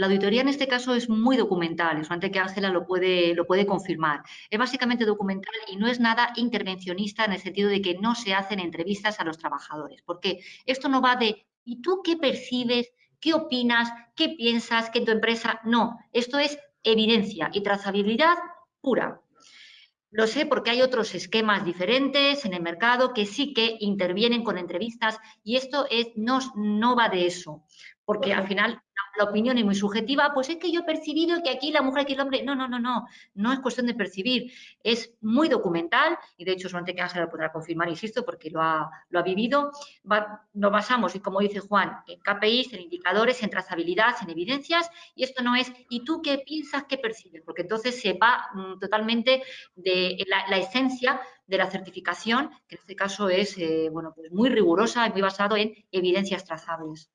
La auditoría en este caso es muy documental, eso antes que Ángela lo puede, lo puede confirmar. Es básicamente documental y no es nada intervencionista en el sentido de que no se hacen entrevistas a los trabajadores, porque esto no va de ¿y tú qué percibes? ¿Qué opinas? ¿Qué piensas? ¿Qué tu empresa? No, esto es evidencia y trazabilidad pura. Lo sé porque hay otros esquemas diferentes en el mercado que sí que intervienen con entrevistas y esto es, no, no va de eso, porque al final la opinión es muy subjetiva, pues es que yo he percibido que aquí la mujer, aquí el hombre, no, no, no, no, no es cuestión de percibir, es muy documental y de hecho solamente que Ángela lo podrá confirmar, insisto, porque lo ha, lo ha vivido, nos basamos, y como dice Juan, en KPIs, en indicadores, en trazabilidad, en evidencias y esto no es, ¿y tú qué piensas, qué percibes? Porque entonces se va mm, totalmente de la, esencia de la certificación, que en este caso es, eh, bueno, pues muy rigurosa y muy basado en evidencias trazables.